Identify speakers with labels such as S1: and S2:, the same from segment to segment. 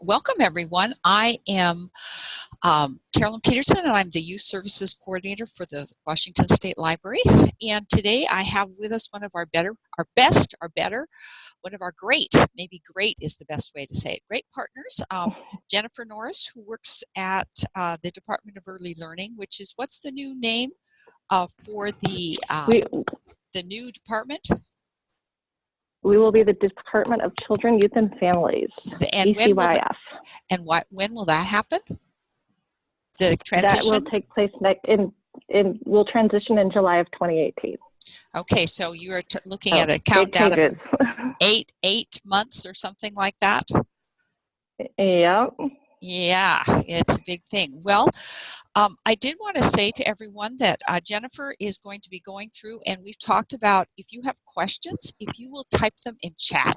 S1: welcome everyone. I am um, Carolyn Peterson and I'm the Youth Services Coordinator for the Washington State Library. And today I have with us one of our better, our best, our better, one of our great, maybe great is the best way to say it, great partners, um, Jennifer Norris, who works at uh, the Department of Early Learning, which is, what's the new name uh, for the, um, the new department?
S2: We will be the Department of Children, Youth, and Families,
S1: The- And when will, the- and what, when will that happen? The transition?
S2: That will take place next, in, in, will transition in July of 2018.
S1: Okay, so you are t- looking
S2: So,
S1: at a countdown of eight, eight months or something like that?
S2: yeah.
S1: Yeah, it's a big thing. Well, um, I did want to say to everyone that uh, Jennifer is going to be going through, and we've talked about if you have questions, if you will type them in chat.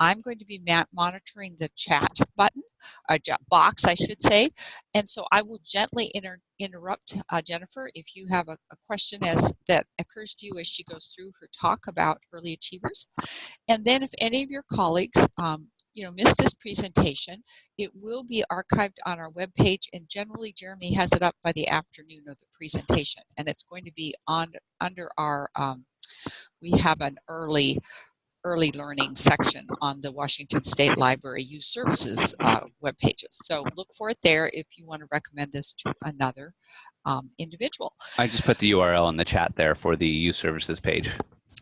S1: I'm going to be monitoring the chat button, uh, box, I should say, and so I will gently inter- interrupt uh, Jennifer if you have a, a question as that occurs to you as she goes through her talk about early achievers. And then if any of your colleagues, um, you know, miss this presentation, it will be archived on our webpage, and generally Jeremy has it up by the afternoon of the presentation, and it's going to be on under our. Um, we have an early early learning section on the Washington State Library Youth Services uh, web pages. So look for it there if you want to recommend this to another um, individual.
S3: I just put the URL in the chat there for the youth services page.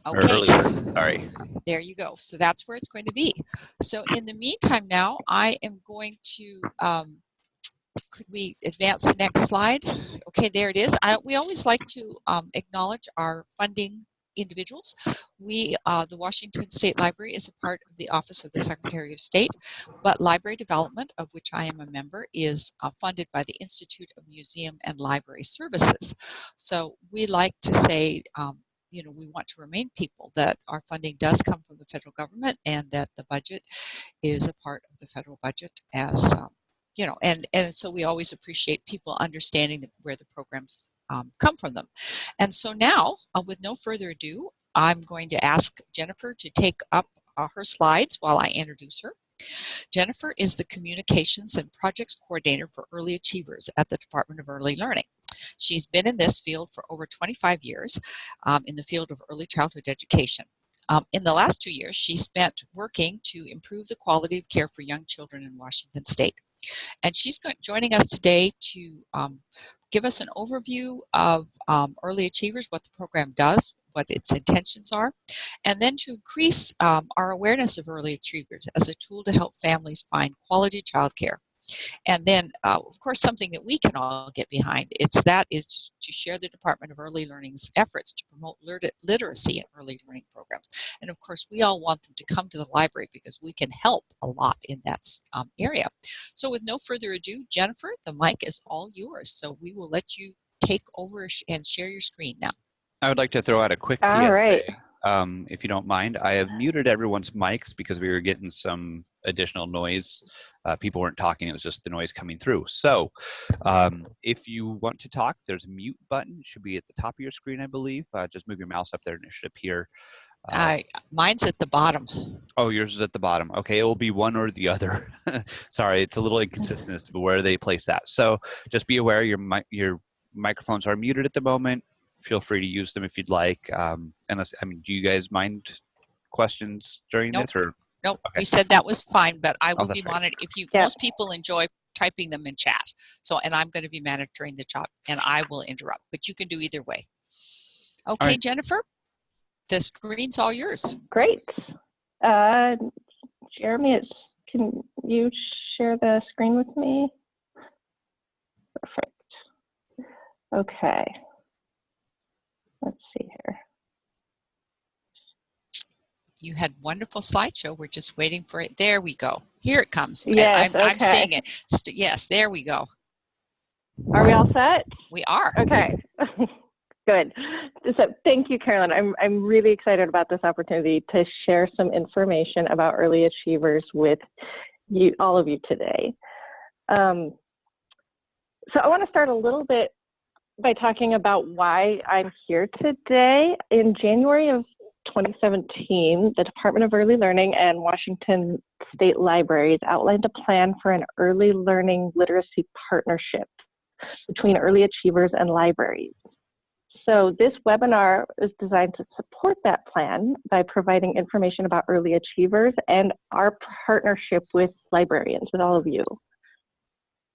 S1: Okay.
S3: earlier, sorry.
S1: There you go. So that's where it's going to be. So in the meantime now, I am going to, um, could we advance the next slide? Okay, there it is. I, we always like to um, acknowledge our funding individuals. We, uh, the Washington State Library is a part of the Office of the Secretary of State, but library development, of which I am a member, is uh, funded by the Institute of Museum and Library Services. So we like to say, um, you know, we want to remain people that our funding does come from the federal government and that the budget is a part of the federal budget as, um, you know, and, and so we always appreciate people understanding where the programs um, come from them. And so now, uh, with no further ado, I'm going to ask Jennifer to take up uh, her slides while I introduce her. Jennifer is the Communications and Projects Coordinator for Early Achievers at the Department of Early Learning. She's been in this field for over 25 years um, in the field of early childhood education. Um, in the last two years, she spent working to improve the quality of care for young children in Washington State. And she's joining us today to um, give us an overview of um, Early Achievers, what the program does, what its intentions are, and then to increase um, our awareness of Early Achievers as a tool to help families find quality childcare. And then, uh, of course, something that we can all get behind, it's that is to, to share the Department of Early Learning's efforts to promote liter- literacy in early learning programs. And of course, we all want them to come to the library because we can help a lot in that um, area. So with no further ado, Jennifer, the mic is all yours. So we will let you take over sh- and share your screen now.
S3: I would like to throw out a quick
S2: All
S3: PSA,
S2: right.
S3: Um, if you don't mind. I have muted everyone's mics because we were getting some additional noise. Uh, people weren't talking, it was just the noise coming through. So um, if you want to talk, there's a mute button. It should be at the top of your screen, I believe. Uh, just move your mouse up there and it should appear. Uh,
S1: I, mine's at the bottom.
S3: Oh, yours is at the bottom. Okay, it will be one or the other. Sorry, it's a little inconsistent as to where they place that. So just be aware your your microphones are muted at the moment. Feel free to use them if you'd like. Um, unless, I mean, do you guys mind questions during
S1: Nope.
S3: this or?
S1: Nope,
S3: Okay.
S1: you said that was fine, but I will
S3: that's
S1: be
S3: right.
S1: monitoring. If you,
S2: Yeah.
S1: most people enjoy typing them in chat. So, and I'm going to be monitoring the chat and I will interrupt, but you can do either way. Okay,
S3: right.
S1: Jennifer, the screen's all yours.
S2: Great. Uh, Jeremy, it's, can you share the screen with me? Perfect. Okay. Let's see here.
S1: You had wonderful slideshow. We're just waiting for it. There we go. Here it comes.
S2: Yes,
S1: I'm, I'm seeing it. Yes, there we go.
S2: Are we all set?
S1: We are.
S2: Okay. Good. So thank you, Carolyn. I'm, I'm really excited about this opportunity to share some information about early achievers with you, all of you today. Um, so I want to start a little bit by talking about why I'm here today. In January of 2017, the Department of Early Learning and Washington State Libraries outlined a plan for an early learning literacy partnership between early achievers and libraries. So this webinar is designed to support that plan by providing information about early achievers and our partnership with librarians, with all of you.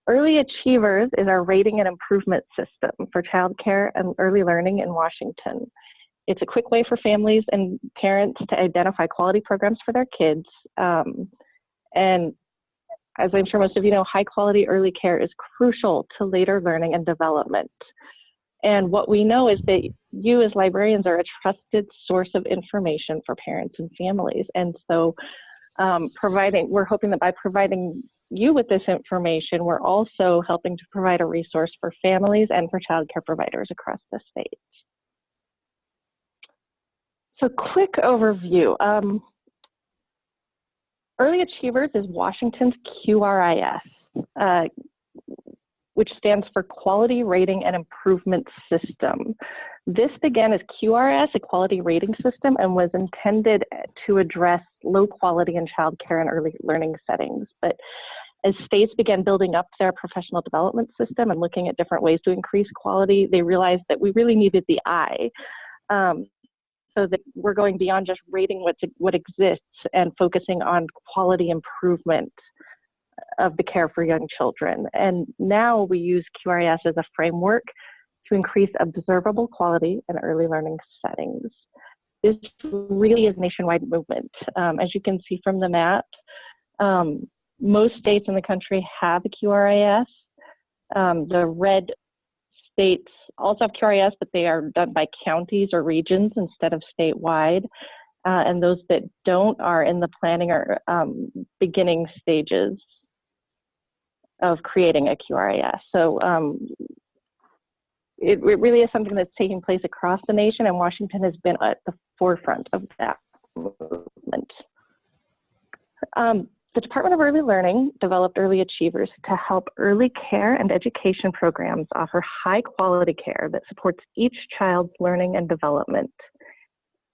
S2: Early Achievers is our rating and improvement system for childcare and early learning in Washington. It's a quick way for families and parents to identify quality programs for their kids. Um, and as I'm sure most of you know, high quality early care is crucial to later learning and development. And what we know is that you as librarians are a trusted source of information for parents and families. And so um, providing, we're hoping that by providing you with this information, we're also helping to provide a resource for families and for childcare providers across the state. So quick overview. Um, Early Achievers is Washington's QRIS. Uh, which stands for Quality Rating and Improvement System. This began as QRS, a quality rating system, and was intended to address low quality in childcare and early learning settings. But as states began building up their professional development system and looking at different ways to increase quality, they realized that we really needed the I. Um, so that we're going beyond just rating what, what exists and focusing on quality improvement of the care for young children. And now we use QRIS as a framework to increase observable quality in early learning settings. This really is a nationwide movement. Um, as you can see from the map, um, most states in the country have a QRIS. Um, the red states also have QRIS, but they are done by counties or regions instead of statewide. Uh, and those that don't are in the planning or um, beginning stages of creating a QRIS. So um, it, it, really is something that's taking place across the nation, and Washington has been at the forefront of that movement. Um, the Department of Early Learning developed Early Achievers to help early care and education programs offer high quality care that supports each child's learning and development.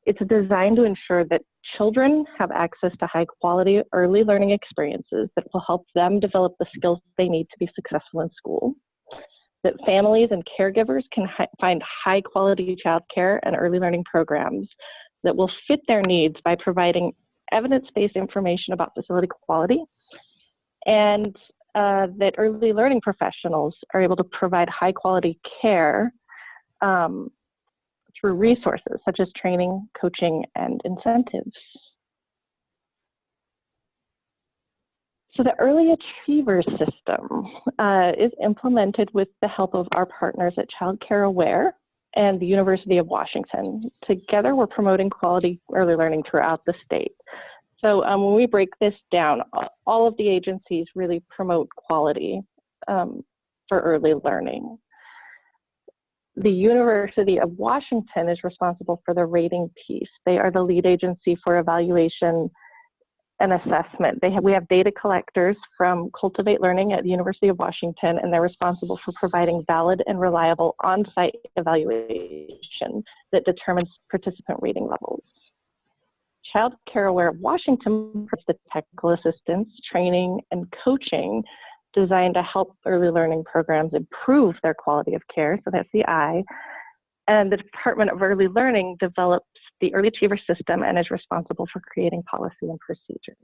S2: It's designed to ensure that children have access to high quality early learning experiences that will help them develop the skills they need to be successful in school. That families and caregivers can find high quality childcare and early learning programs that will fit their needs by providing evidence-based information about facility quality and uh, that early learning professionals are able to provide high quality care um, through resources such as training, coaching, and incentives. So the Early Achievers System uh, is implemented with the help of our partners at Child Care Aware and the University of Washington. Together, we're promoting quality early learning throughout the state. So um, when we break this down, all of the agencies really promote quality um, for early learning the University of Washington is responsible for the rating piece. They are the lead agency for evaluation and assessment. They have, we have data collectors from Cultivate Learning at the University of Washington, and they're responsible for providing valid and reliable on-site evaluation that determines participant reading levels. Child Care Aware Washington provides the technical assistance, training, and coaching designed to help early learning programs improve their quality of care. So that's the I. And the Department of Early Learning develops the Early Achiever System and is responsible for creating policy and procedures.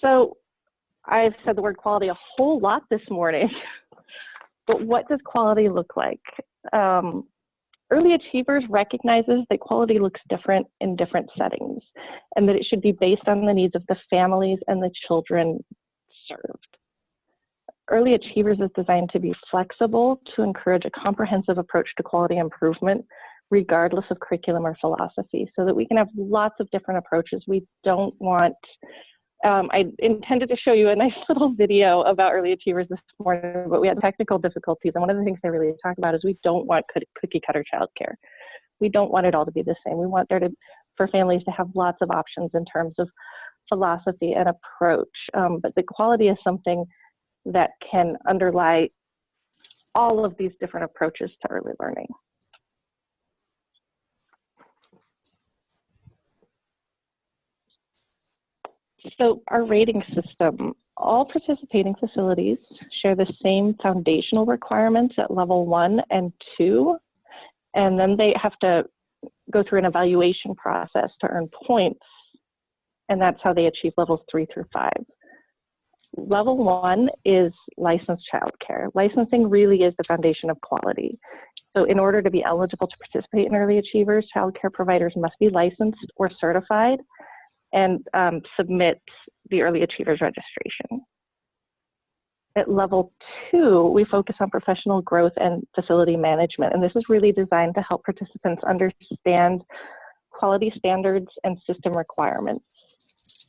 S2: So I've said the word quality a whole lot this morning, but what does quality look like? Um, Early Achievers recognizes that quality looks different in different settings and that it should be based on the needs of the families and the children served. Early Achievers is designed to be flexible to encourage a comprehensive approach to quality improvement regardless of curriculum or philosophy so that we can have lots of different approaches. We don't want um, I intended to show you a nice little video about early achievers this morning, but we had technical difficulties. And one of the things they really talk about is we don't want cookie cutter childcare. We don't want it all to be the same. We want there to, for families to have lots of options in terms of philosophy and approach. Um, but the quality is something that can underlie all of these different approaches to early learning. So our rating system, all participating facilities share the same foundational requirements at level one and two, and then they have to go through an evaluation process to earn points, and that's how they achieve levels three through five. Level one is licensed childcare. Licensing really is the foundation of quality. So in order to be eligible to participate in Early Achievers, childcare providers must be licensed or certified and um, submit the Early Achievers registration. At level two, we focus on professional growth and facility management, and this is really designed to help participants understand quality standards and system requirements.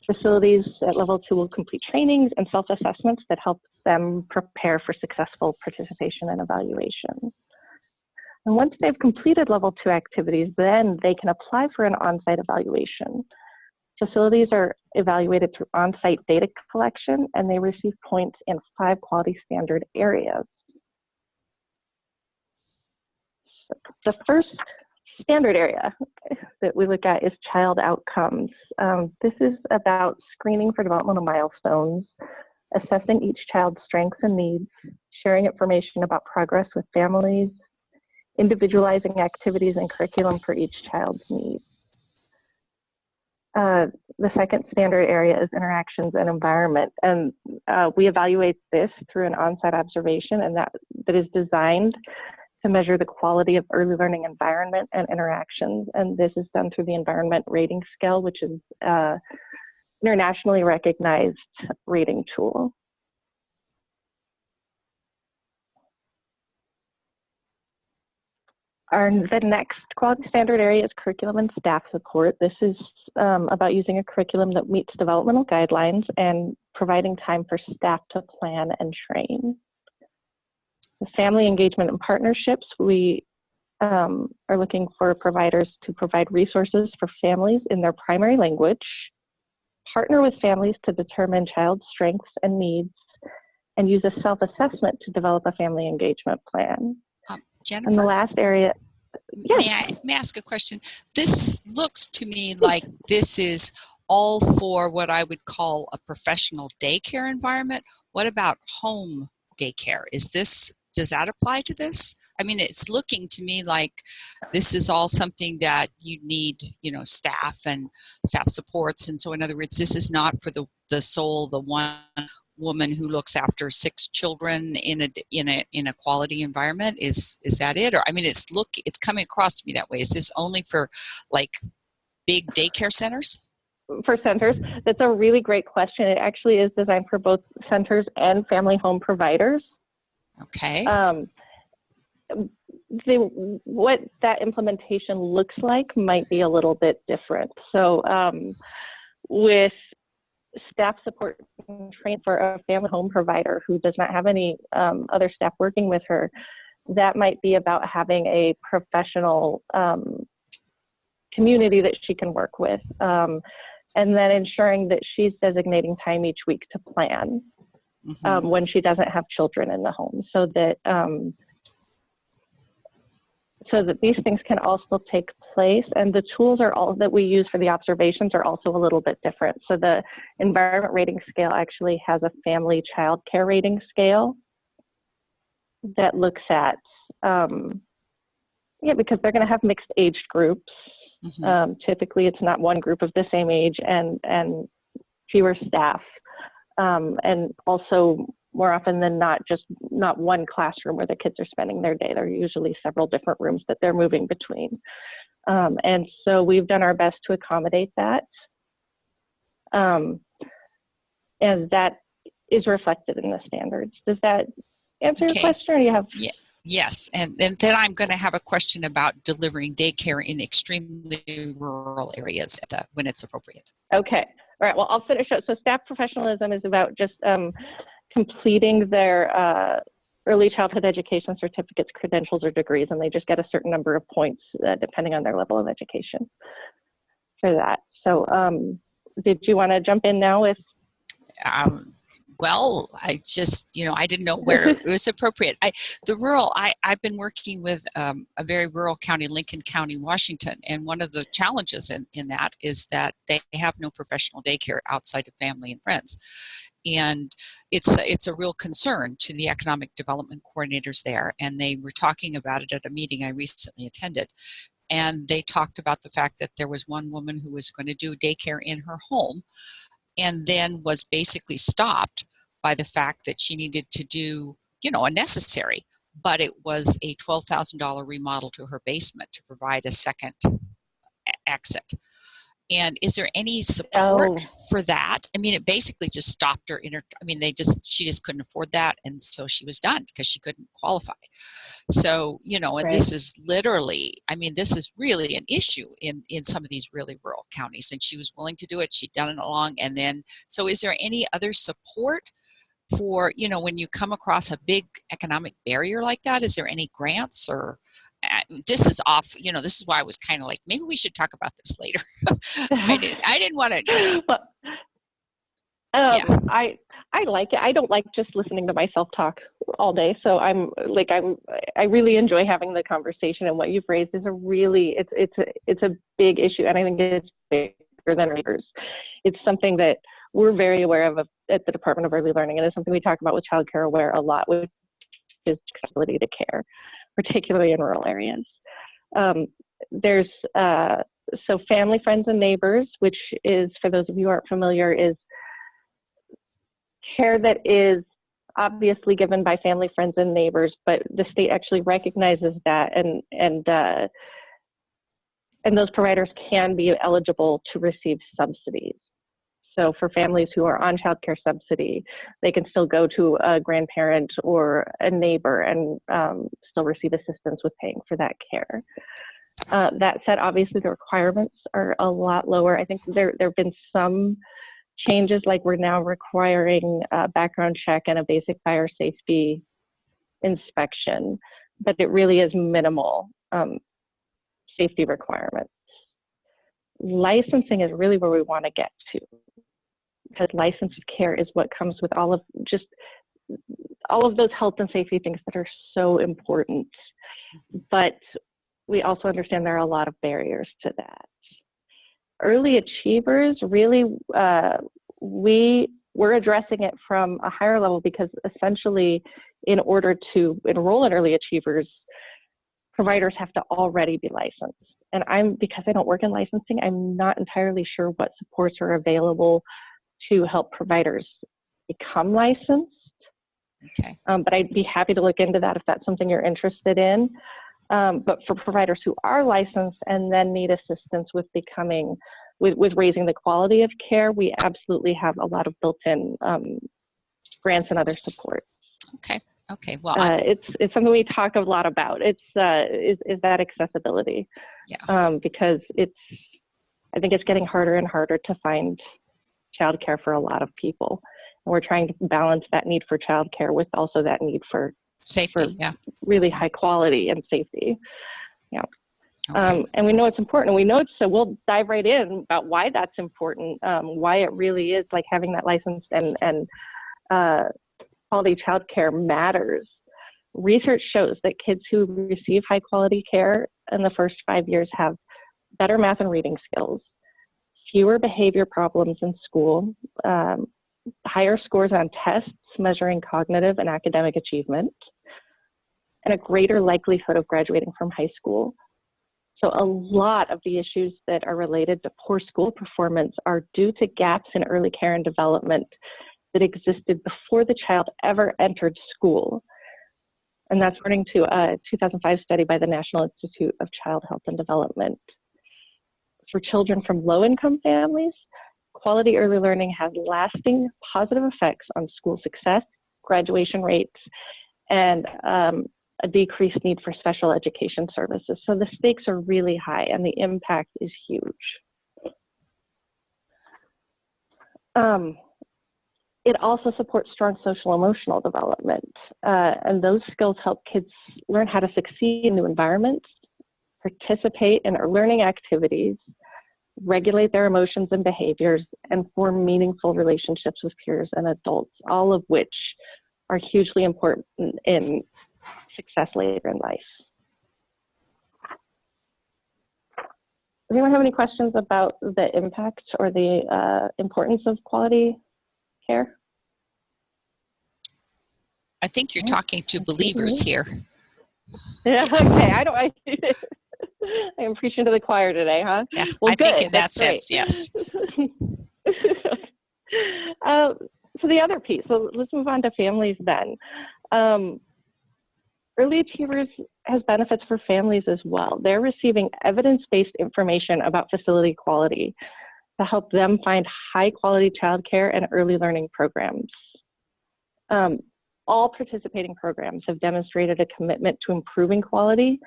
S2: Facilities at level two will complete trainings and self-assessments that help them prepare for successful participation and evaluation. And once they've completed level two activities, then they can apply for an on-site evaluation. Facilities are evaluated through on-site data collection and they receive points in five quality standard areas. So the first standard area that we look at is child outcomes. Um, this is about screening for developmental milestones, assessing each child's strengths and needs, sharing information about progress with families, individualizing activities and curriculum for each child's needs. Uh, the second standard area is interactions and environment. And uh, we evaluate this through an on-site observation and that, that is designed to measure the quality of early learning environment and interactions. And this is done through the environment rating scale, which is uh, internationally recognized rating tool. Our, the next quality standard area is curriculum and staff support. This is um, about using a curriculum that meets developmental guidelines and providing time for staff to plan and train. The family engagement and partnerships, we um, are looking for providers to provide resources for families in their primary language, partner with families to determine child strengths and needs, and use a self-assessment to develop a family engagement plan.
S1: Jennifer?
S2: And the last area, yes.
S1: May I, may I ask a question? This looks to me like this is all for what I would call a professional daycare environment. What about home daycare? Is this, does that apply to this? I mean, it's looking to me like this is all something that you need, you know, staff and staff supports. And so in other words, this is not for the, the sole, the one woman who looks after six children in a in a in a quality environment is is that it? Or i mean it's look it's coming across to me that way. Is this only for like big daycare centers?
S2: For centers? That's a really great question. It actually is designed for both centers and family home providers
S1: okay
S2: um, the, what that implementation looks like might be a little bit different so um, with staff support for a family home provider who does not have any um, other staff working with her, that might be about having a professional um, community that she can work with. Um, and then ensuring that she's designating time each week to plan mm -hmm. when she doesn't have children in the home. So that um, so that these things can also take place. And the tools are all that we use for the observations are also a little bit different. So the environment rating scale actually has a family child care rating scale that looks at um, yeah because they're going to have mixed age groups. Mm -hmm. um, typically it's not one group of the same age and and fewer staff um, and also more often than not just not one classroom where the kids are spending their day. There are usually several different rooms that they're moving between. Um, and so we've done our best to accommodate that. Um, and that is reflected in the standards. Does that answer okay. your question or you have?
S1: Yeah. Yes, and, and then I'm going to have a question about delivering daycare in extremely rural areas the, when it's appropriate.
S2: Okay, all right, well, I'll finish up. So staff professionalism is about just um, completing their uh, early childhood education certificates, credentials, or degrees, and they just get a certain number of points uh, depending on their level of education for that. So, um, did you want to jump in now with?
S1: Um, well, I just, you know, I didn't know where it was appropriate. I, the rural, I, I've been working with um, a very rural county, Lincoln County, Washington, and one of the challenges in, in that is that they have no professional daycare outside of family and friends. And it's a, it's a real concern to the economic development coordinators there, and they were talking about it at a meeting I recently attended. And they talked about the fact that there was one woman who was going to do daycare in her home, and then was basically stopped by the fact that she needed to do, you know, a necessary, but it was a $12,000 remodel to her basement to provide a second uh, exit. And is there any support
S2: Oh.
S1: for that? I mean, it basically just stopped her in her, I mean, they just, she just couldn't afford that. And so she was done because she couldn't qualify. So, you know, and this is literally, I mean, this is really an issue in, in some of these really rural counties. And she was willing to do it. She'd done it along. And then, so is there any other support for, you know, when you come across a big economic barrier like that? Is there any grants or, this is off, you know, this is why I was kind of like, maybe we should talk about this later. I didn't, I didn't want to,
S2: But, um,
S1: Yeah.
S2: I I like it. I don't like just listening to myself talk all day. So I'm like I'm I really enjoy having the conversation. And what you've raised is a really it's it's a it's a big issue, and I think it's bigger than others. It's something that we're very aware of at the Department of Early Learning, and it's something we talk about with Child Care Aware a lot, which is accessibility to care, particularly in rural areas. Um, there's uh, so family, friends, and neighbors, which is for those of you who aren't familiar, is care that is obviously given by family, friends, and neighbors, but the state actually recognizes that, and and uh, and those providers can be eligible to receive subsidies. So for families who are on child care subsidy, they can still go to a grandparent or a neighbor and um, still receive assistance with paying for that care. Uh, that said, obviously the requirements are a lot lower. I think there there have been some changes, like we're now requiring a background check and a basic fire safety inspection, but it really is minimal um, safety requirements. Licensing is really where we want to get to, because licensed care is what comes with all of just all of those health and safety things that are so important. But we also understand there are a lot of barriers to that. Early achievers, really, uh, we we're addressing it from a higher level because essentially, in order to enroll in early achievers, providers have to already be licensed. And I'm because I don't work in licensing, I'm not entirely sure what supports are available to help providers become licensed.
S1: okay.
S2: Um, but I'd be happy to look into that if that's something you're interested in. Um, but for providers who are licensed and then need assistance with becoming, with, with raising the quality of care, we absolutely have a lot of built-in um, grants and other support.
S1: Okay. Okay. Well,
S2: Uh, it's it's something we talk a lot about. It's uh, is is that accessibility?
S1: Yeah.
S2: Um, because it's, I think it's getting harder and harder to find childcare for a lot of people. And we're trying to balance that need for childcare with also that need for
S1: safety. Yeah.
S2: really high quality and safety.
S1: Okay.
S2: Um, and we know it's important. And we know it's so we'll dive right in about why that's important, um, why it really is like having that licensed and and uh, quality childcare matters. Research shows that kids who receive high quality care in the first five years have better math and reading skills, fewer behavior problems in school, um, higher scores on tests measuring cognitive and academic achievement, and a greater likelihood of graduating from high school. So, a lot of the issues that are related to poor school performance are due to gaps in early care and development that existed before the child ever entered school. And that's according to a 2005 study by the National Institute of Child Health and Development. For children from low income families, quality early learning has lasting positive effects on school success, graduation rates, and um, a decreased need for special education services. So the stakes are really high and the impact is huge. Um, it also supports strong social emotional development, uh, and those skills help kids learn how to succeed in new environments, participate in learning activities, regulate their emotions and behaviors, and form meaningful relationships with peers and adults, all of which are hugely important in success later in life. Does anyone have any questions about the impact or the uh, importance of quality care?
S1: I think you're talking to believers here.
S2: Yeah, okay, I don't, I, I am preaching to the choir today, huh?
S1: Yeah,
S2: Well,
S1: I think
S2: good,
S1: in that
S2: that's great.
S1: sense, yes.
S2: uh, so the other piece, so let's move on to families then. Um, Early Achievers has benefits for families as well. They're receiving evidence-based information about facility quality to help them find high-quality childcare and early learning programs. Um, all participating programs have demonstrated a commitment to improving quality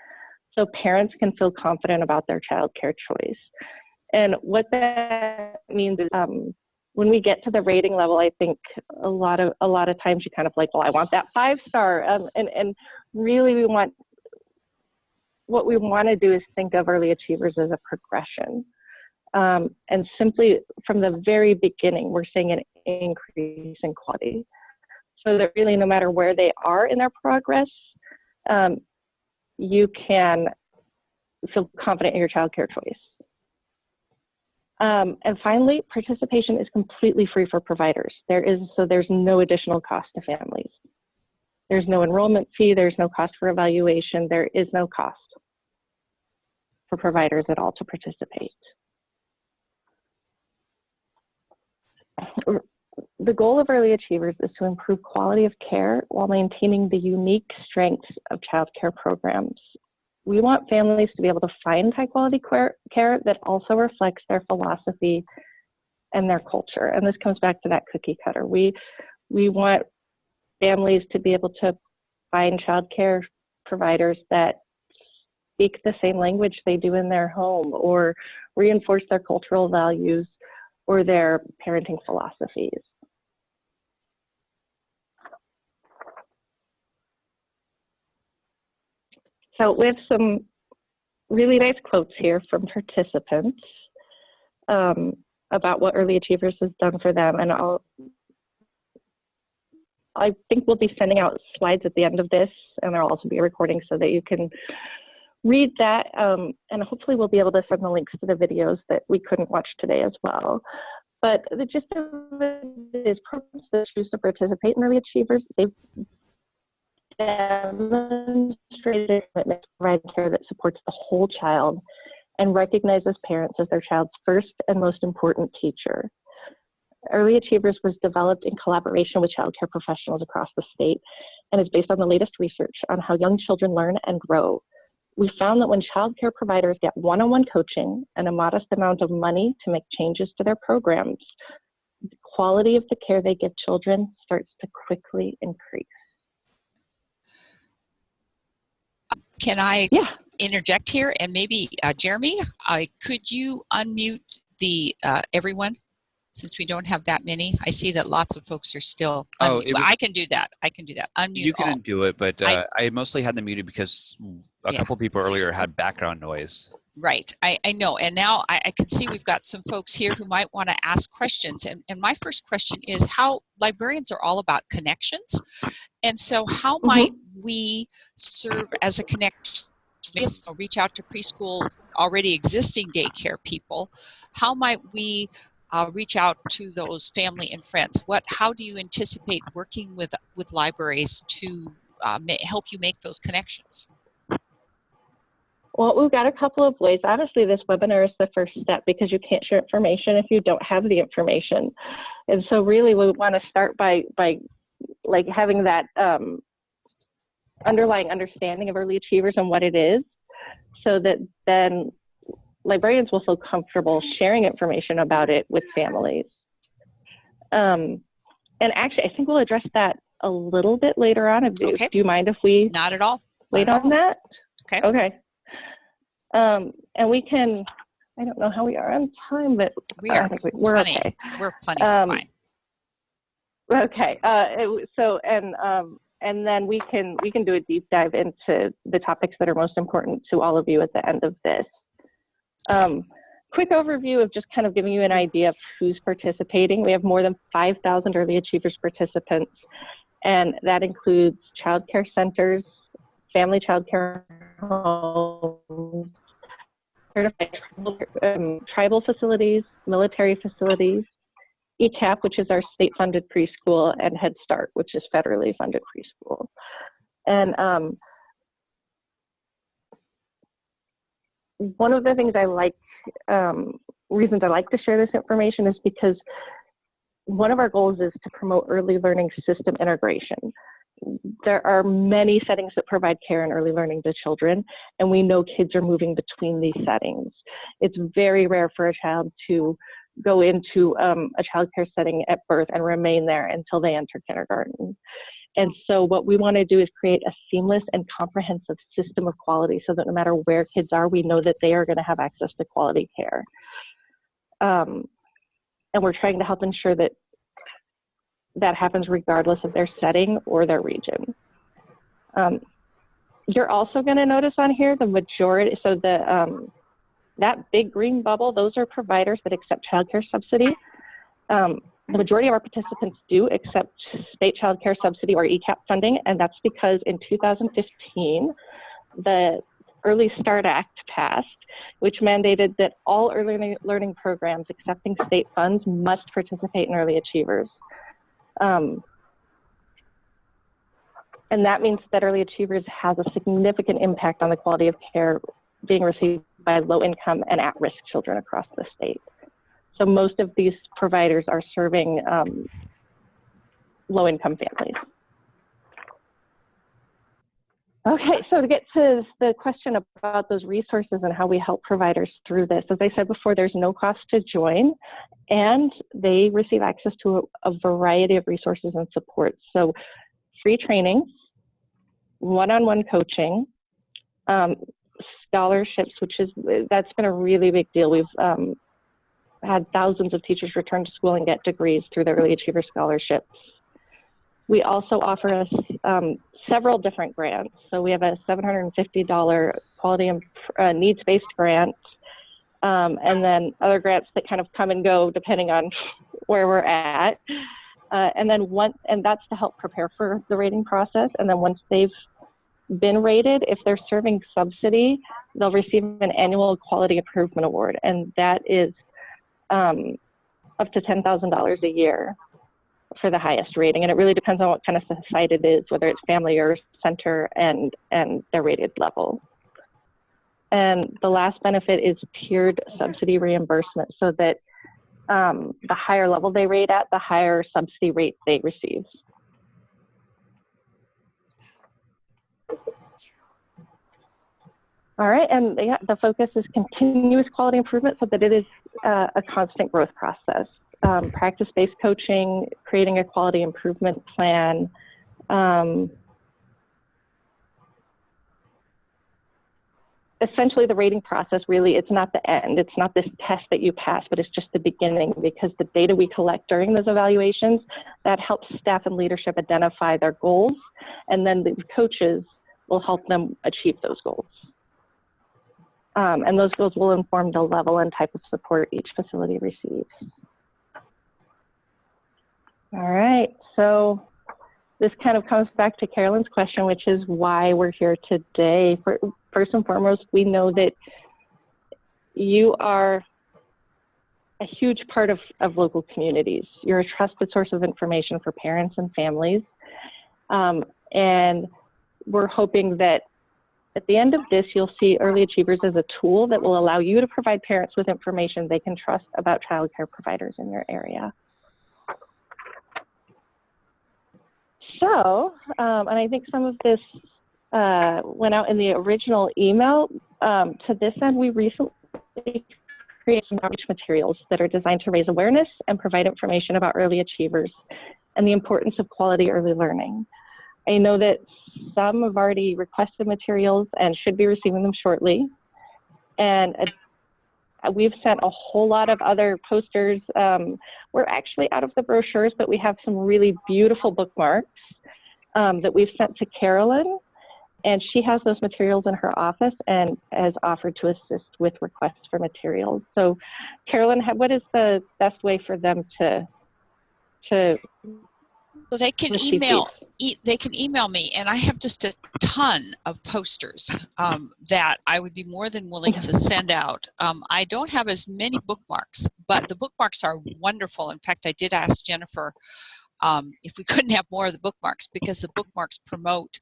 S2: so parents can feel confident about their childcare choice. And what that means is um, when we get to the rating level, I think a lot of a lot of times you kind of like, well, I want that five star, um, and and really we want what we want to do is think of early achievers as a progression. Um, and simply from the very beginning, we're seeing an increase in quality. So that really, no matter where they are in their progress, um, you can feel confident in your child care choice. Um, and finally, participation is completely free for providers. There is, so there's no additional cost to families. There's no enrollment fee, there's no cost for evaluation, there is no cost for providers at all to participate. The goal of Early Achievers is to improve quality of care while maintaining the unique strengths of child care programs. We want families to be able to find high quality care that also reflects their philosophy and their culture. And this comes back to that cookie cutter. We, we want families to be able to find child care providers that speak the same language they do in their home or reinforce their cultural values or their parenting philosophies. So we have some really nice quotes here from participants um, about what Early Achievers has done for them. And I'll, I think we'll be sending out slides at the end of this, and there'll also be a recording so that you can read that. Um, and hopefully we'll be able to send the links to the videos that we couldn't watch today as well. But the gist of it is programs that choose to participate in Early Achievers, they've demonstrated a commitment to provide care that supports the whole child and recognizes parents as their child's first and most important teacher. Early Achievers was developed in collaboration with childcare professionals across the state and is based on the latest research on how young children learn and grow. We found that when childcare providers get one-on-one coaching and a modest amount of money to make changes to their programs, the quality of the care they give children starts to quickly increase.
S1: Can I
S2: Yeah.
S1: interject here? And maybe, uh, Jeremy, uh, could you unmute the uh, everyone? Since we don't have that many, I see that lots of folks are still.
S3: Oh,
S1: unmute-
S3: was-
S1: I can do that. I can do that. Unmute
S3: You
S1: all.
S3: can do it, but
S1: I-
S3: uh, I, mostly had them muted because a
S1: Yeah.
S3: couple people earlier had background noise.
S1: Right, I, I know. And now I, I can see we've got some folks here who might want to ask questions. And, and my first question is how librarians are all about connections. And so how
S2: Mhm.
S1: might we serve as a connection? So reach out to preschool already existing daycare people. How might we uh, reach out to those family and friends? What, how do you anticipate working with, with libraries to uh, help you make those connections?
S2: Well, we've got a couple of ways. Obviously, this webinar is the first step because you can't share information if you don't have the information. And so really we want to start by, by like having that um, underlying understanding of early achievers and what it is so that then librarians will feel comfortable sharing information about it with families. Um, and actually, I think we'll address that a little bit later on. Do,
S1: Okay.
S2: do you mind if we
S1: Not at all.
S2: wait
S1: at
S2: on that?
S1: Okay.
S2: Okay. Um, and we can, I don't know how we are on time, but
S1: We
S2: I
S1: are
S2: think we- we're
S1: plenty.
S2: okay.
S1: We're plenty
S2: Um,
S1: fine.
S2: Okay. Uh, it- so, and, um, and then we can, we can do a deep dive into the topics that are most important to all of you at the end of this. Um, quick overview of just kind of giving you an idea of who's participating. We have more than 5,000 early achievers participants, and that includes child care centers, family child care homes, certified um, tribal facilities, military facilities, ECEAP, which is our state-funded preschool, and Head Start, which is federally funded preschool. And um, one of the things I like, um, reasons I like to share this information is because one of our goals is to promote early learning system integration. There are many settings that provide care and early learning to children, and we know kids are moving between these settings. It's very rare for a child to go into um, a childcare setting at birth and remain there until they enter kindergarten. And so what we want to do is create a seamless and comprehensive system of quality so that no matter where kids are, we know that they are going to have access to quality care. Um, and we're trying to help ensure that that happens regardless of their setting or their region. Um, you're also going to notice on here the majority, so the um, that big green bubble, those are providers that accept childcare subsidy. Um, the majority of our participants do accept state child care subsidy or ECEAP funding, and that's because in 2015, the Early Start Act passed, which mandated that all early learning programs accepting state funds must participate in early achievers. Um, and that means that early achievers has a significant impact on the quality of care being received by low income and at risk children across the state. So most of these providers are serving um, low income families. Okay, so to get to the question about those resources and how we help providers through this, as I said before, there's no cost to join, and they receive access to a, a variety of resources and supports. So free training, one-on-one -on -one coaching, um, scholarships, which is, that's been a really big deal. We've um, had thousands of teachers return to school and get degrees through the Early Achiever Scholarships. We also offer us um, several different grants. So we have a $750 quality and uh, needs-based grant, um, and then other grants that kind of come and go depending on where we're at. Uh, and then once, and that's to help prepare for the rating process. And then once they've been rated, if they're serving subsidy, they'll receive an annual quality improvement award, and that is um, up to $10,000 a year for the highest rating. And it really depends on what kind of site it is, whether it's family or center and, and their rated level. And the last benefit is tiered subsidy reimbursement so that um, the higher level they rate at, the higher subsidy rate they receive. All right, and yeah, the focus is continuous quality improvement so that it is uh, a constant growth process. Um, Practice-based coaching, creating a quality improvement plan, um, essentially the rating process really it's not the end it's not this test that you pass but it's just the beginning because the data we collect during those evaluations that helps staff and leadership identify their goals and then the coaches will help them achieve those goals um, and those goals will inform the level and type of support each facility receives. All right, so this kind of comes back to Carolyn's question, which is why we're here today. For, first and foremost, we know that you are a huge part of, of local communities. You're a trusted source of information for parents and families. Um, and we're hoping that at the end of this, you'll see Early Achievers as a tool that will allow you to provide parents with information they can trust about childcare providers in your area. So, um, and I think some of this uh, went out in the original email. Um, to this end, we recently created some outreach materials that are designed to raise awareness and provide information about early achievers and the importance of quality early learning. I know that some have already requested materials and should be receiving them shortly. And uh, we've sent a whole lot of other posters. Um, we're actually out of the brochures, but we have some really beautiful bookmarks um, that we've sent to Carolyn. and she has those materials in her office and has offered to assist with requests for materials. So, Carolyn, what is the best way for them to to
S1: So they can email e- they can email me and i have just a ton of posters um, that i would be more than willing to send out. Um, i don't have as many bookmarks but the bookmarks are wonderful. In fact i did ask jennifer um, if we couldn't have more of the bookmarks because the bookmarks promote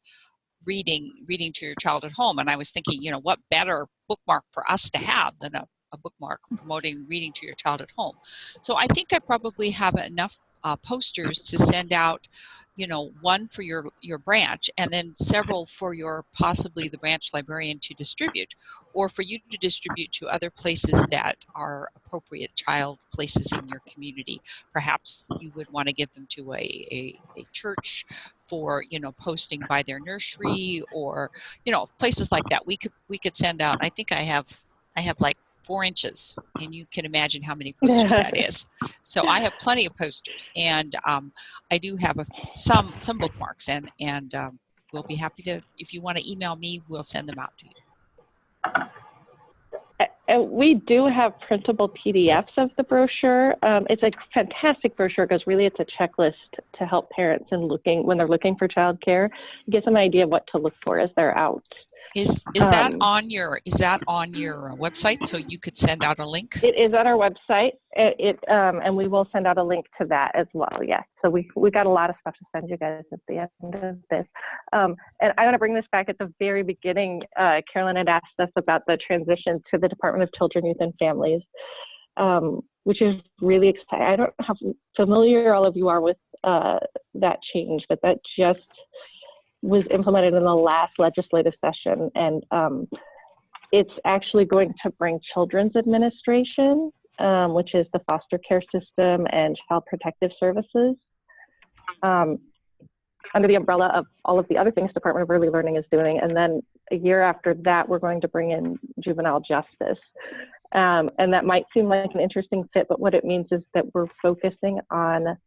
S1: reading reading to your child at home. And i was thinking you know what better bookmark for us to have than a, a bookmark promoting reading to your child at home? So i think i probably have enough uh, posters to send out you know one for your your branch and then several for your possibly the branch librarian to distribute or for you to distribute to other places that are appropriate child places in your community. Perhaps you would want to give them to a, a, a church for you know posting by their nursery or you know places like that. We could we could send out i think i have i have like four inches and you can imagine how many posters that is so i have plenty of posters and um, i do have a, some some bookmarks and and um, we'll be happy to if you want to email me we'll send them out to you
S2: And we do have printable PDFs of the brochure. Um, it's a fantastic brochure because really it's a checklist to help parents in looking when they're looking for childcare. Them an idea of what to look for as they're out.
S1: Is is that
S2: Um,
S1: on your is that on your uh, website so you could send out a link
S2: It is on our website. It, it um, and we will send out a link to that as well. Yes. So we we got a lot of stuff to send you guys at the end of this. Um, and I want to bring this back at the very beginning. Uh, Carolyn had asked us about the transition to the Department of Children, Youth, and Families, um, which is really exciting. I don't know how familiar all of you are with uh, that change, but that just was implemented in the last legislative session, and um, it's actually going to bring Children's Administration, um, which is the foster care system and child protective services, um, under the umbrella of all of the other things Department of Early Learning is doing. And then a year after that, we're going to bring in juvenile justice. Um, and that might seem like an interesting fit, but what it means is that we're focusing on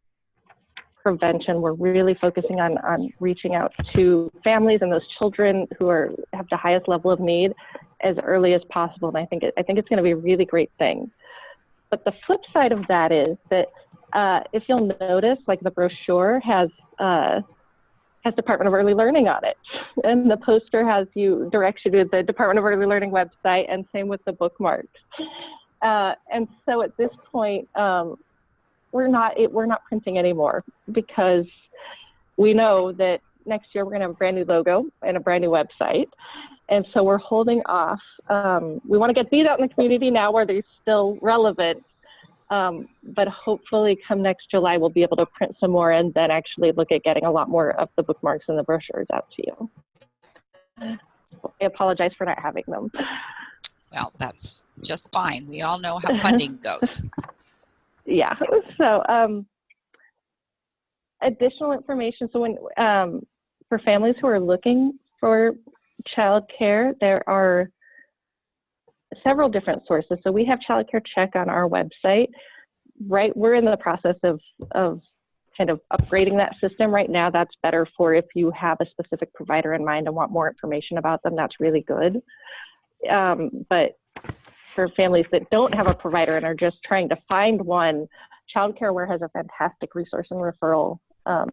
S2: prevention. We're really focusing on, on reaching out to families and those children who are have the highest level of need as early as possible. And I think it, I think it's going to be a really great thing. But the flip side of that is that uh, if you'll notice, like the brochure has uh, has Department of Early Learning on it, and the poster has you directs you to the Department of Early Learning website, and same with the bookmarks. Uh, and so at this point, um, we're not it, we're not printing anymore because we know that next year we're going to have a brand new logo and a brand new website. And so we're holding off um, we want to get these out in the community now where they're still relevant um, but hopefully come next july we'll be able to print some more and then actually look at getting a lot more of the bookmarks and the brochures out to you. I apologize for not having them.
S1: Well that's just fine. We all know how funding goes
S2: yeah so um, additional information so when um, for families who are looking for childcare there are several different sources. So we have childcare check on our website. Right we're in the process of of kind of upgrading that system. Right now that's better for if you have a specific provider in mind and want more information about them. That's really good. Um, but for families that don't have a provider and are just trying to find one, Childcare Aware has a fantastic resource and referral um,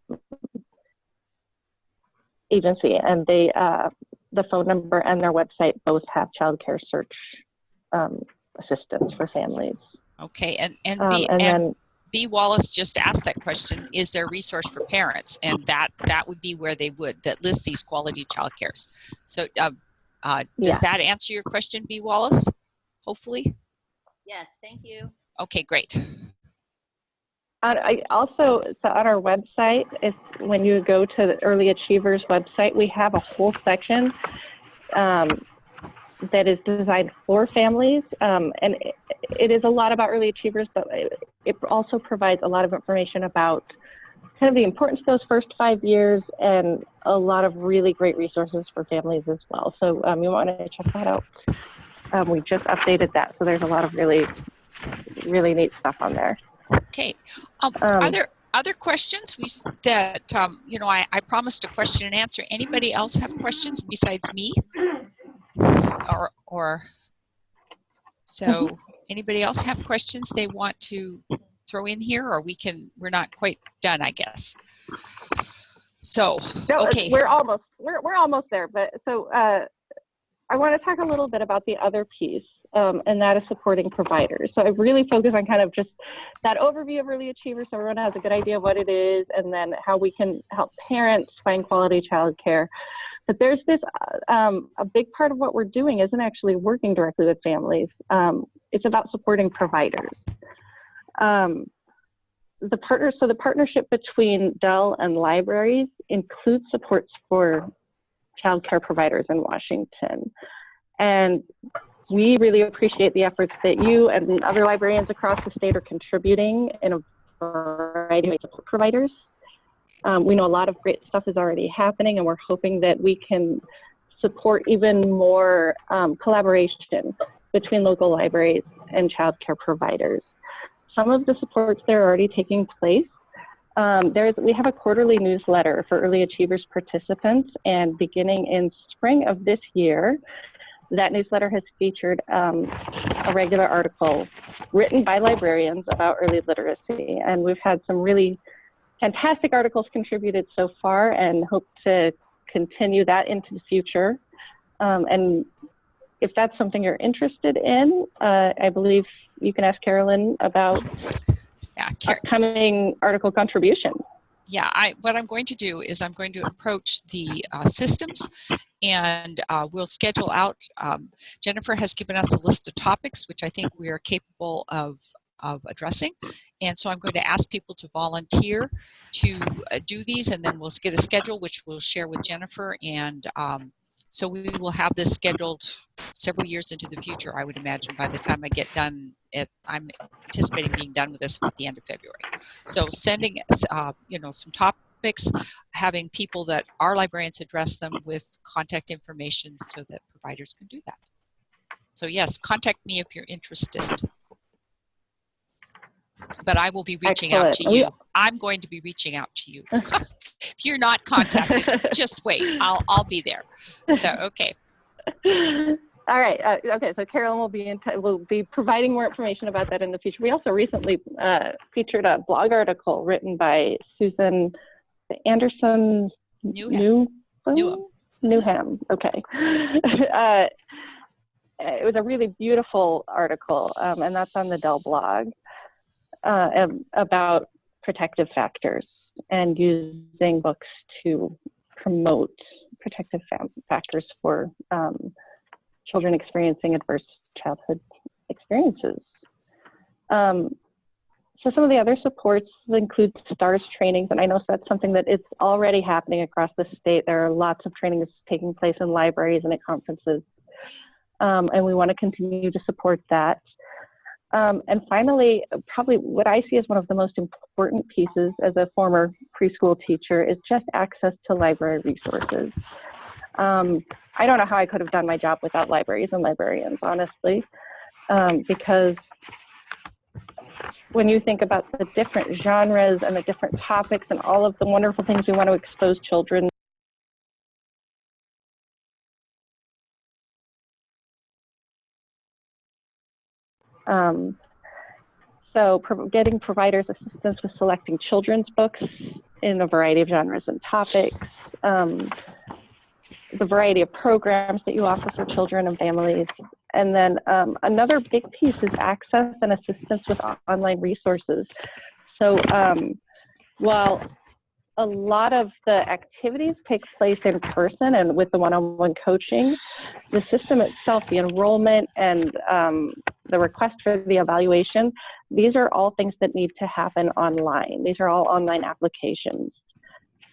S2: agency, and they uh, the phone number and their website both have childcare search um, assistance for families.
S1: okay and and
S2: Um,
S1: B,
S2: and
S1: and
S2: then
S1: B Wallace just asked that question, is there a resource for parents? And that that would be where they would, that list these quality child cares. So uh, uh, does that answer your question, B Wallace? Hopefully?
S4: Yes, thank you.
S1: Okay, great.
S2: I also so on our website, if when you go to the Early Achievers website, we have a whole section um, that is designed for families, um, and it, it is a lot about early achievers, but it, it also provides a lot of information about kind of the importance of those first five years and a lot of really great resources for families as well. So um, you want to check that out. Um, we just updated that, so there's a lot of really, really neat stuff on there.
S1: Okay. Um, are
S2: Um,
S1: there other questions we that um, you know I, I promised a question and answer anybody else have questions besides me or or so anybody else have questions they want to throw in here or we can we're not quite done i guess so
S2: No,
S1: okay
S2: we're almost we're we're almost there. But so uh, I want to talk a little bit about the other piece, um, and that is supporting providers. So I really focus on kind of just that overview of early achievers, so everyone has a good idea of what it is, and then how we can help parents find quality childcare. But there's this uh, um, a big part of what we're doing isn't actually working directly with families. Um, it's about supporting providers. Um, the partner, so the partnership between DEL and libraries includes supports for childcare providers in Washington. And we really appreciate the efforts that you and other librarians across the state are contributing in a variety of support providers. Um, we know a lot of great stuff is already happening, and we're hoping that we can support even more um, collaboration between local libraries and childcare providers some of the supports that are already taking place. Um, there's, we have a quarterly newsletter for early achievers participants, and beginning in spring of this year, that newsletter has featured um, a regular article written by librarians about early literacy. And we've had some really fantastic articles contributed so far and hope to continue that into the future. Um, and if that's something you're interested in, uh, I believe you can ask Carolyn about
S1: yeah
S2: upcoming article contribution.
S1: yeah i what i'm going to do is i'm going to approach the uh, systems and uh, we'll schedule out um, jennifer has given us a list of topics which i think we are capable of of addressing and so i'm going to ask people to volunteer to uh, do these and then we'll get a schedule which we'll share with jennifer and um, so we will have this scheduled several years into the future i would imagine by the time i get done i'm anticipating being done with this at the end of february so sending uh, you know, some topics, having people that are librarians address them with contact information so that providers can do that. So yes, contact me if you're interested. But I will be reaching out to you. I'm going to be reaching out to you. if you're not contacted, just wait. I'll I'll be there. So okay.
S2: All right. Uh, okay. So Carolyn will be in t- will be providing more information about that in the future. We also recently uh, featured a blog article written by Susan Anderson
S1: Newham.
S2: Newham.
S1: Newham.
S2: Newham. Okay. uh, it was a really beautiful article, um, and that's on the DEL blog uh, about protective factors and using books to promote protective fa- factors for um, children experiencing adverse childhood experiences. Um, so some of the other supports include STARS trainings, and I know that's something that it's already happening across the state. There are lots of trainings taking place in libraries and at conferences, um, and we want to continue to support that. Um, and finally, probably what I see as one of the most important pieces as a former preschool teacher is just access to library resources. Um, I don't know how I could have done my job without libraries and librarians, honestly, um, because when you think about the different genres and the different topics and all of the wonderful things we want to expose children Um, so pro- getting providers assistance with selecting children's books in a variety of genres and topics, um, the variety of programs that you offer for children and families. And then um, another big piece is access and assistance with online resources. So um, while a lot of the activities take place in person and with the one-on-one coaching, the system itself, the enrollment and um, the request for the evaluation, these are all things that need to happen online. These are all online applications.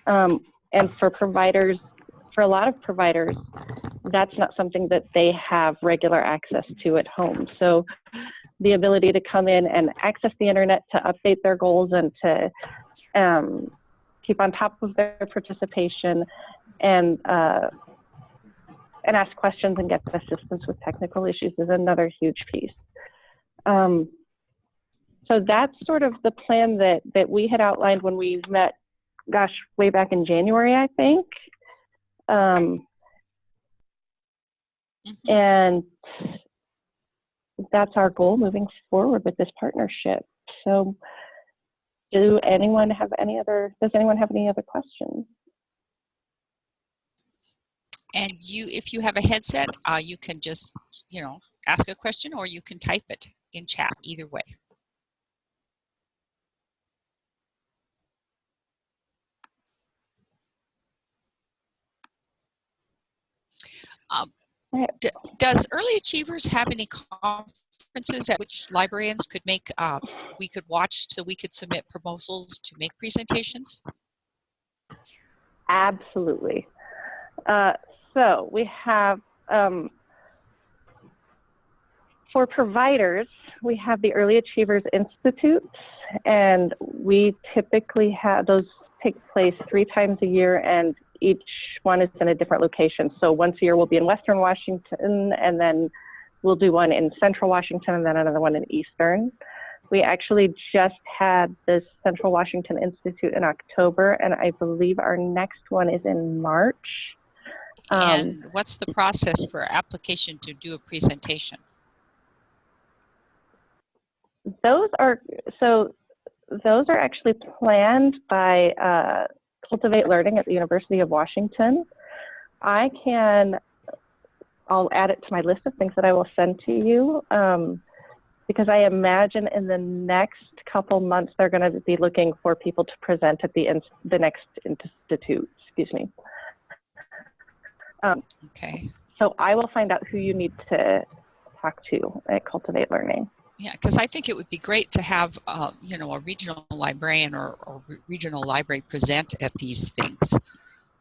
S2: Um, and for providers, for a lot of providers, that's not something that they have regular access to at home. So the ability to come in and access the internet to update their goals and to um, keep on top of their participation and uh, and ask questions and get assistance with technical issues is another huge piece. Um, so that's sort of the plan that, that we had outlined when we met, gosh, way back in January, I think. Um,
S1: Mhm.
S2: and that's our goal moving forward with this partnership. So do anyone have any other, does anyone have any other questions?
S1: And you, if you have a headset, uh, you can just, you know, ask a question or you can type it in chat, either way. Um, does Early Achievers have any conferences at which librarians could make, uh, we could watch so we could submit proposals to make presentations?
S2: Absolutely. Uh, so we have, um, for providers, we have the Early Achievers Institute, and we typically have those take place three times a year, and each one is in a different location. So once a year we'll be in Western Washington, and then we'll do one in Central Washington, and then another one in Eastern. We actually just had the Central Washington Institute in October, and I believe our next one is in March. Um,
S1: And what's the process for application to do a presentation?
S2: those are so those are actually planned by uh, Cultivate Learning at the University of Washington. I can I'll add it to my list of things that I will send to you um, because I imagine in the next couple months they're going to be looking for people to present at the the next institute. Excuse me. Um,
S1: Okay.
S2: so I will find out who you need to talk to at Cultivate Learning.
S1: Yeah, because I think it would be great to have, uh, you know, a regional librarian or, or regional library present at these things.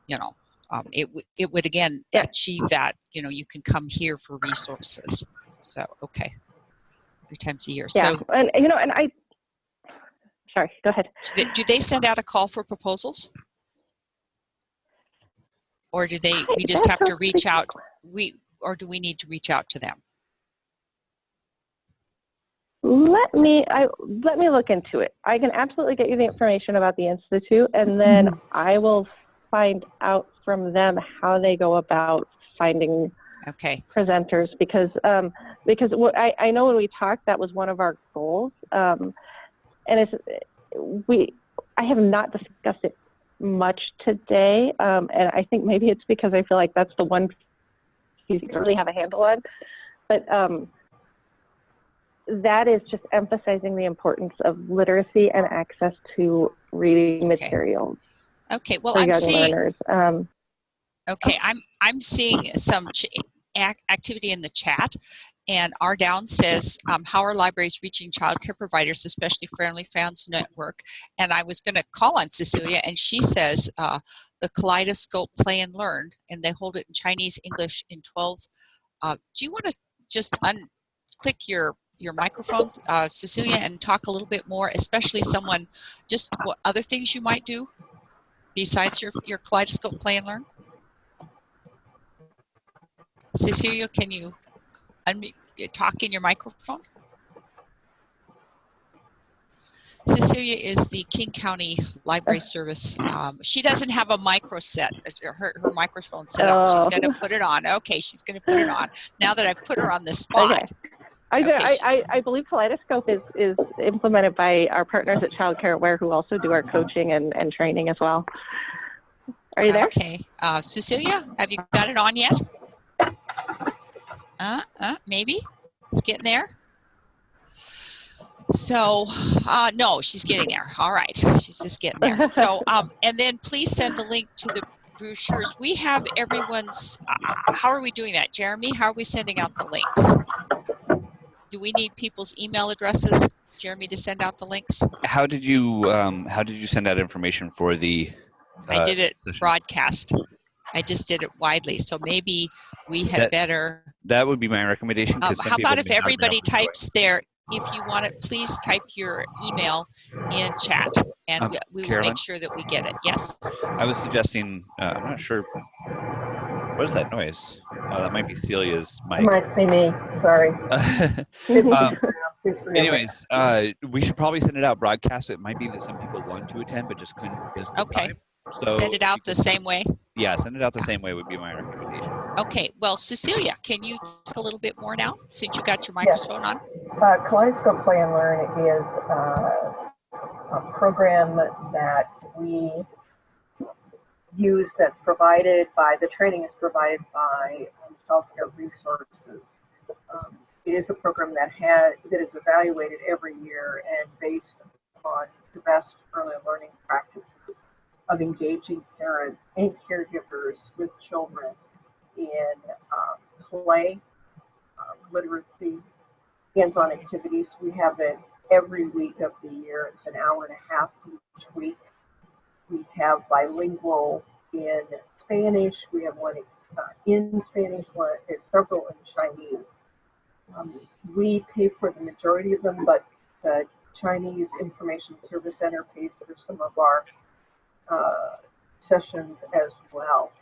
S1: You know, um, it would it would again
S2: Yeah.
S1: achieve that. You know, you can come here for resources. So okay, three times a year.
S2: Yeah,
S1: So
S2: and you know, and I. Sorry, go ahead.
S1: do they, do they send out a call for proposals, or do they? We just have to reach out. We or do we need to reach out to them?
S2: Let me I let me look into it. I can absolutely get you the information about the institute, and then I will find out from them how they go about finding
S1: Okay.
S2: presenters because um, because what I, I know when we talked that was one of our goals um, and it's we I have not discussed it much today um, and I think maybe it's because I feel like that's the one piece you really have a handle on but um, that is just emphasizing the importance of literacy and access to reading
S1: Okay.
S2: materials
S1: Okay. Well, I'm seeing.
S2: learners. Um,
S1: Okay, I'm I'm seeing some ch- activity in the chat, and R Down says, um, "How are libraries reaching childcare providers, especially Friendly Fans Network?" And I was going to call on Cecilia, and she says uh, the Kaleidoscope Play and Learn, and they hold it in Chinese, English, in 12. Uh, do you want to just unclick your your microphones, uh, Cecilia, and talk a little bit more, especially someone, just what other things you might do besides your your Kaleidoscope Play and Learn? Cecilia, can you unmute, talk in your microphone? Cecilia is the King County Library Service. Um, she doesn't have a micro set, uh, her, her microphone set up. She's
S2: Oh.
S1: going to put it on. Okay, she's going to put it on. Now that I've put her on the spot.
S2: Okay. I,
S1: Okay,
S2: I, I, I believe Kaleidoscope is, is implemented by our partners at Child Care Aware who also do our coaching and, and training as well. Are you there?
S1: Okay. Uh, Cecilia, have you got it on yet? Uh, uh, maybe. It's getting there. So, uh, no, she's getting there. All right. She's just getting there. So, um, and then please send the link to the brochures. We have everyone's, uh, how are we doing that? Jeremy, how are we sending out the links? Do we need people's email addresses, Jeremy, to send out the links?
S3: How did you um, How did you send out information for the?
S1: I
S3: uh,
S1: did it
S3: session?
S1: broadcast. I just did it widely. So maybe we had
S3: That-
S1: better
S3: That would be my recommendation.
S1: Um,
S3: 'cause some
S1: how about if
S3: may not be able
S1: everybody
S3: to do it.
S1: types their, if you want it, please type your email in chat and
S3: Um,
S1: we- we will make sure that we get it. Yes.
S3: I was suggesting. Uh, I'm not sure. What is that noise? Oh, that might be Celia's mic.
S5: It Might be me, sorry.
S3: Um, Anyways, uh, we should probably send it out broadcast. It might be that some people want to attend but just couldn't because
S1: Okay.
S3: So
S1: Send it out the same way.
S3: Yeah, send it out the same way would be my recommendation.
S1: Okay, well, Cecilia, can you talk a little bit more now since you got your microphone on?
S5: Uh, Kaleidoscope Play and Learn is uh, a program that we use that's provided by, the training is provided by um, Child Care Resources. Um, It is a program that has, that is evaluated every year and based on the best early learning practices of engaging parents and caregivers with children in um, play, uh, literacy, hands-on activities. We have it every week of the year. It's an hour and a half each week. We have bilingual in Spanish. We have one uh, in Spanish, one is several in Chinese. Um, we pay for the majority of them, but the Chinese Information Service Center pays for some of our uh, sessions as well.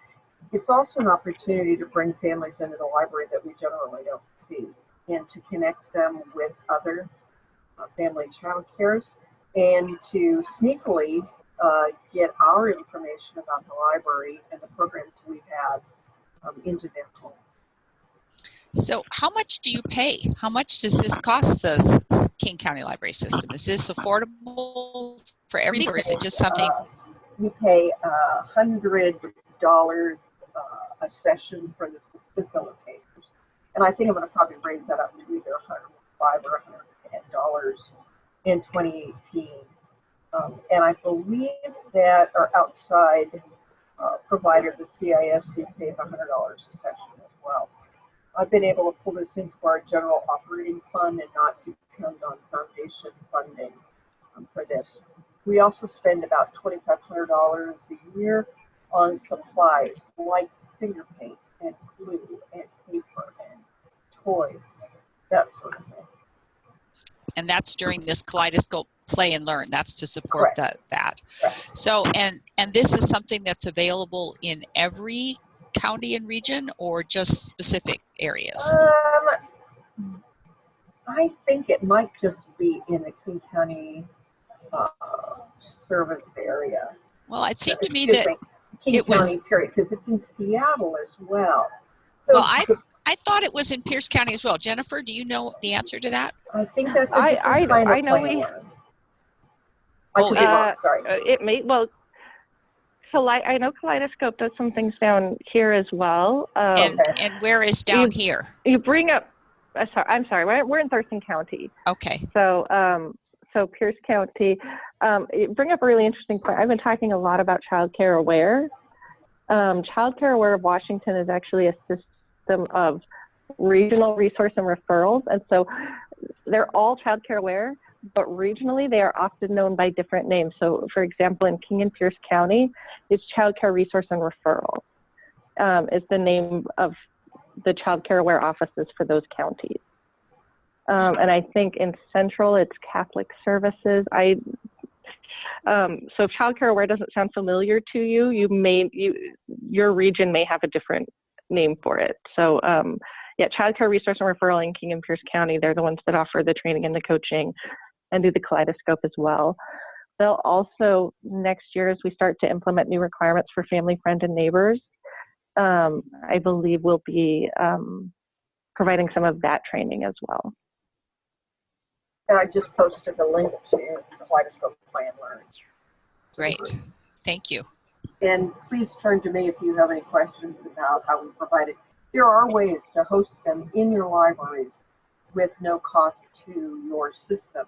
S5: It's also an opportunity to bring families into the library that we generally don't see and to connect them with other uh, family child cares and to sneakily uh, get our information about the library and the programs we've had um, into their homes.
S1: So, how much do you pay? How much does this cost the King County Library System? Is this affordable for everything, or is it just something?
S5: Uh, we pay a hundred dollars uh, a session for the facilitators, and I think I'm going to probably raise that up to either 105 or 110 dollars in 2018. Um, and I believe that our outside uh, provider, the CISC, pays $100 a session as well. I've been able to pull this into our general operating fund and not depend on foundation funding um, for this. We also spend about $2,500 a year on supplies like finger paint and glue and paper and toys, that sort of thing.
S1: And that's during this Kaleidoscope Play and Learn. That's to support that. That.
S5: Correct.
S1: So, and and this is something that's available in every county and region, or just specific areas.
S5: Um, I think it might just be in the King County uh, service area.
S1: Well, it seemed to me that
S5: King
S1: it was-
S5: County, period, because it's in Seattle as well. So
S1: Well, I- I thought it was in Pierce County as well. Jennifer, do you know the answer to that?
S5: I think that's a
S2: I-
S5: different
S2: I-
S5: kind of
S2: I know we-
S1: Oh,
S5: could
S1: it-
S5: wrong, sorry.
S2: Uh, it may well. Kale- I know Kaleidoscope does some things down here as well. Um,
S1: And and where is down here?
S2: you bring up. Uh, sorry, I'm sorry. We're, we're in Thurston County,
S1: Okay.
S2: so um, so Pierce County. Um, bring up a really interesting point. I've been talking a lot about Child Care Aware. Um, Child Care Aware of Washington is actually a system of regional resource and referrals, and so they're all Child Care Aware, but regionally they are often known by different names. So, for example, in King and Pierce County, it's Child Care Resource and Referral um, is the name of the Child Care Aware offices for those counties. Um, and I think in Central it's Catholic Services. I um, so if Child Care Aware doesn't sound familiar to you, you may you your region may have a different name for it. So um, yeah, Child Care Resource and Referral in King and Pierce County, they're the ones that offer the training and the coaching and do the kaleidoscope as well. They'll also, next year, as we start to implement new requirements for family, friend, and neighbors, um, I believe we'll be um, providing some of that training as well.
S5: And I just posted the link to Kaleidoscope Play and Learn.
S1: Great. Thank you.
S5: And please turn to me if you have any questions about how we provide it. There are ways to host them in your libraries with no cost to your system.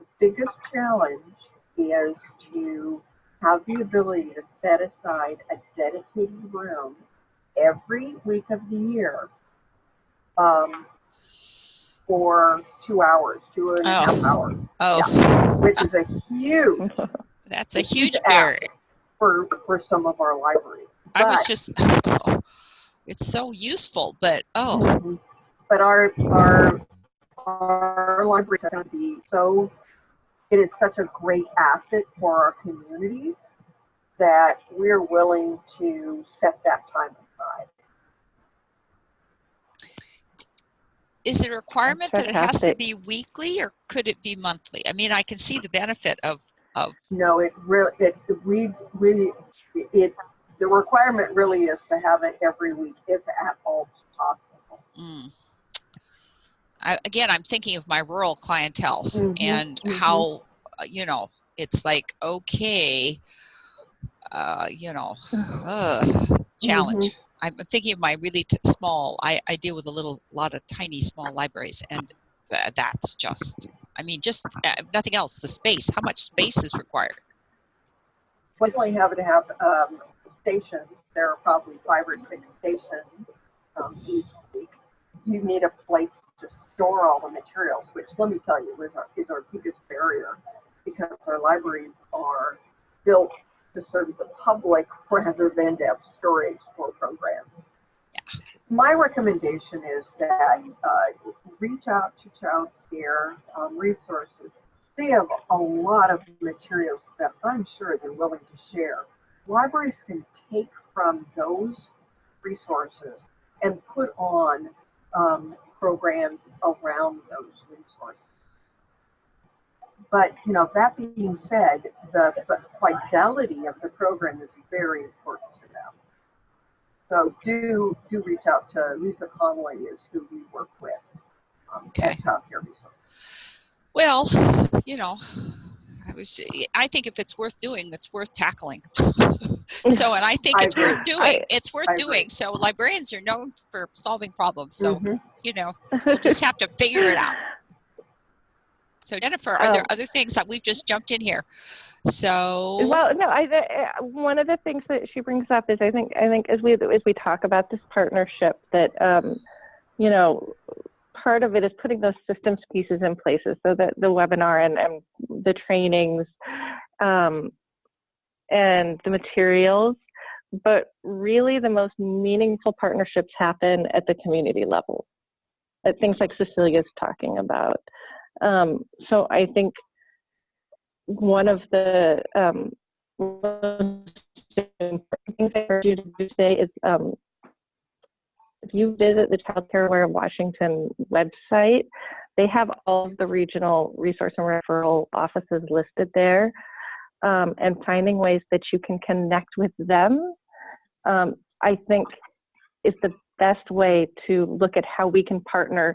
S5: The biggest challenge is to have the ability to set aside a dedicated room every week of the year um, for two hours, two and a half
S1: Oh.
S5: hours,
S1: Oh,
S5: which is a huge
S1: that's a huge barrier.
S5: for, for some of our libraries.
S1: I was just, oh, it's so useful, but oh,
S5: Mhm. But our, our, our libraries are going to be so, it is such a great asset for our communities that we're willing to set that time aside.
S1: Is it a requirement that it has to be weekly or could it be monthly? I mean, I can see the benefit of, of,
S5: No, it really, it, we, we, it, the requirement really is to have it every week if at all possible.
S1: mm. I, again, I'm thinking of my rural clientele
S5: Mhm,
S1: and
S5: mhm.
S1: how, uh, you know, it's like, okay, uh, you know, ugh, challenge. I'm I'm thinking of my really small, I, I deal with a little, lot of tiny, small libraries and tha- that's just, I mean, just, uh, nothing else, the space, how much space is required?
S5: Definitely have to have, um, stations, there are probably five or six stations, um, each week. You need a place to store all the materials, which let me tell you is our, is our biggest barrier because our libraries are built to serve the public rather than to have storage for programs. My recommendation is that uh, reach out to child care um, resources. They have a lot of materials that I'm sure they're willing to share. Libraries can take from those resources and put on um, programs around those resources. But, you know, that being said, the fidelity of the program is very important to them. So do, do reach out to Lisa Conway is who we work with. um,
S1: Okay.
S5: At Child Care Resources.
S1: Well, you know, I was, I think if it's worth doing, it's worth tackling. so, and I think
S5: I
S1: it's worth doing.
S2: I-
S1: it's worth
S5: I agree.
S1: doing. So librarians are known for solving problems. So,
S5: Mhm.
S1: you know, we'll just have to figure it out. So Jennifer, are there
S2: Oh.
S1: other things that we've just jumped in here? So,
S2: Well, no, I, uh, one of the things that she brings up is I think I think as we as we talk about this partnership that um, you know part of it is putting those systems pieces in places so that the webinar and, and the trainings um, and the materials but really the most meaningful partnerships happen at the community level at things like cecilia's talking about um, so i think one of the um, most important things I heard you do today is um, if you visit the Child Care Aware of Washington website, they have all of the regional resource and referral offices listed there, um, and finding ways that you can connect with them, um, I think, is the best way to look at how we can partner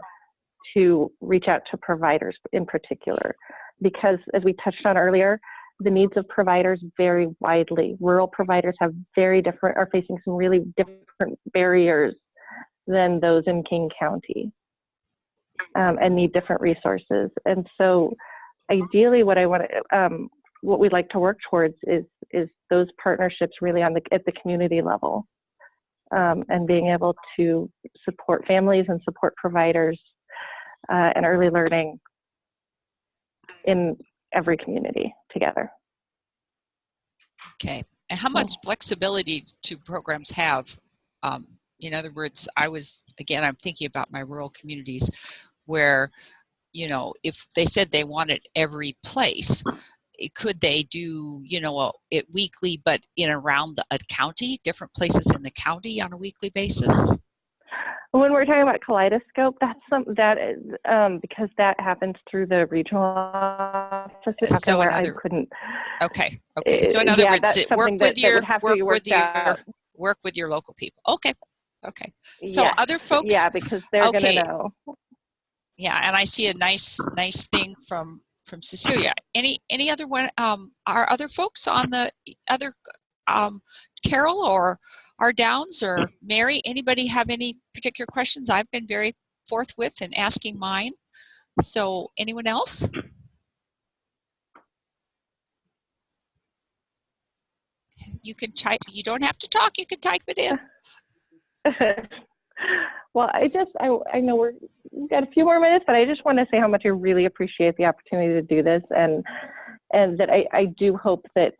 S2: to reach out to providers in particular because as we touched on earlier, the needs of providers vary widely. Rural providers have very different, are facing some really different barriers than those in King County um, and need different resources. And so ideally what I want to, um, what we'd like to work towards is, is those partnerships really on the, at the community level um, and being able to support families and support providers uh, and early learning in every community together.
S1: okay. And how much flexibility do programs have? Um, in other words, I was, again, I'm thinking about my rural communities where, you know, if they said they wanted every place, it- could they do, you know, a- it weekly, but in around the a county, different places in the county on a weekly basis?
S2: When we're talking about kaleidoscope, that's some that is um, because that happens through the regional offices.
S1: So
S2: where
S1: another-
S2: I couldn't.
S1: Okay, okay. So in other
S2: yeah,
S1: words, work
S2: that,
S1: with
S2: that
S1: your
S2: have
S1: work with your work with your local people. Okay, okay. So
S2: Yes,
S1: other folks,
S2: yeah, because they're
S1: okay.
S2: gonna know.
S1: yeah, and I see a nice nice thing from from Cecilia. Any any other one? Um, are other folks on the other um, Carol or our Downs or Mary? Anybody have any particular questions? I've been very forthwith in asking mine. So anyone else? You can type. You don't have to talk. You can type it in.
S2: well, I just I I know we're we've got a few more minutes, but I just want to say how much I really appreciate the opportunity to do this, and and that I I do hope that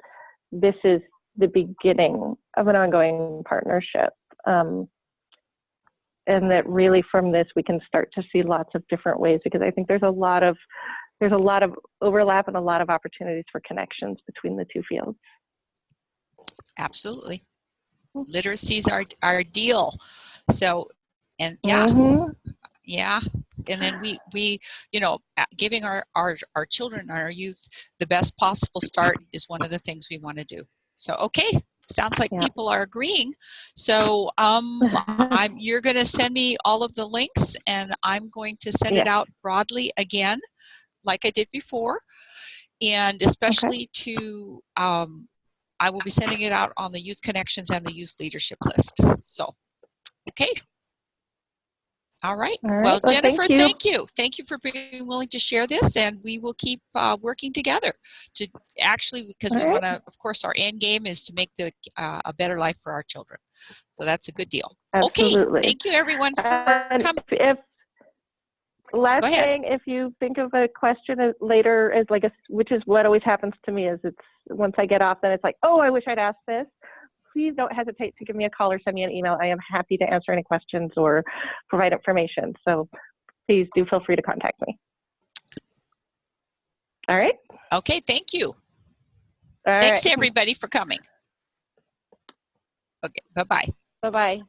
S2: this is the beginning of an ongoing partnership. Um, and that really from this we can start to see lots of different ways because I think there's a lot of there's a lot of overlap and a lot of opportunities for connections between the two fields.
S1: Absolutely. Literacy's our our deal. So, and yeah,
S2: Mhm.
S1: yeah. and then we we you know giving our our our children our youth the best possible start is one of the things we want to do so okay sounds like
S2: Yeah.
S1: people are agreeing. So um i'm you're going to send me all of the links and i'm going to send it out broadly again like i did before. And especially to um i will be sending it out on the youth connections and the youth leadership list. So okay all right.
S2: All right.
S1: Well,
S2: Well,
S1: Jennifer,
S2: thank you.
S1: thank you. Thank you for being willing to share this, and we will keep uh, working together to actually, because we
S2: All right.
S1: want to, of course, our end game is to make the uh, a better life for our children. So that's a good deal.
S2: Absolutely.
S1: Okay. Thank you, everyone, for coming.
S2: if, last
S1: Go ahead.
S2: thing, if you think of a question later as like a, which is what always happens to me is it's, once I get off, then it's like, oh, I wish I'd asked this. Please don't hesitate to give me a call or send me an email. I am happy to answer any questions or provide information. So please do feel free to contact me. All right.
S1: Okay. Thank you.
S2: All
S1: Thanks,
S2: right.
S1: everybody, for coming. Okay. Bye bye.
S2: Bye bye.